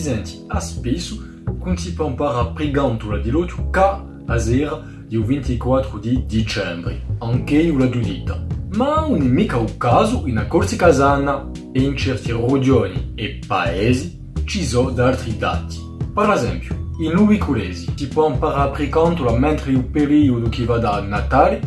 presenti a spesso imparare a pregantula di l'otto ca a sera del 24 di dicembre, anche la dudita. Ma non è mica un caso in corsi casana e in certi regioni e paesi ci sono altri dati. Per esempio, in Ubiculesi si può imparare a pregantula mentre il periodo che va da Natale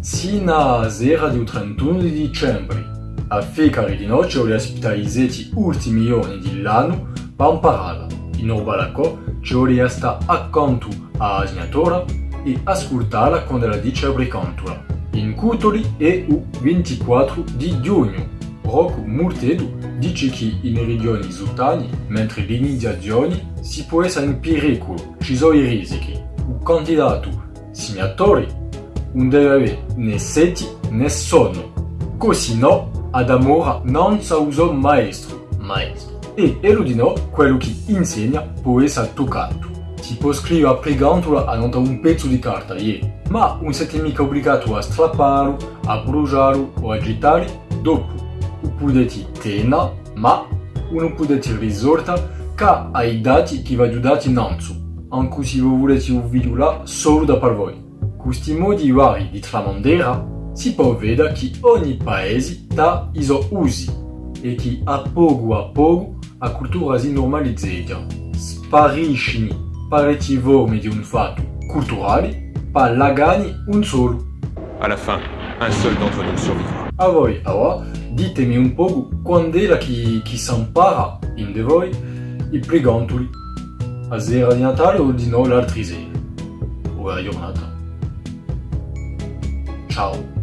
sino a sera del 31 di dicembre. A fecare di noce le ospitalizzati ultimi giorni dell'anno per impararla. In Orbalacò ci vuole stare accanto alla segnatura e ascoltarla quando la dice a pregantula. In Cutoli è il 24 di giugno. Rocco Murtedo dice che in regioni sultani, mentre l'iniziazione si può essere in pericolo, ci sono i rischi. Il candidato segnatore non deve avere né seti né sonno, così no ad amore non sa uso maestro, maestro. E eludino quello che insegna può essere toccato. Si può scrivere pregandolo a non un pezzo di carta, yeah. ma non siete mica obbligato a strapparlo, a bruciarlo o a gettare dopo. O potete tenere, ma non potete risorta che ai dati che vi aiutate innanzi, anche se voi volete un video là solo da per voi. Questi modi vari di tramandera si può vedere che ogni paese ha i suoi usi e che a poco a poco la cultura si normalizza. Spariscono parecchi forme di un fatto culturale per lagani un solo. À la fin, un seul d'entre nous survivra. A voi, allora, ditemi un po' quando era che, che si impara in de voi i pregantoli. A sera di Natale o di no l'altra sera? O a giornata? Ciao.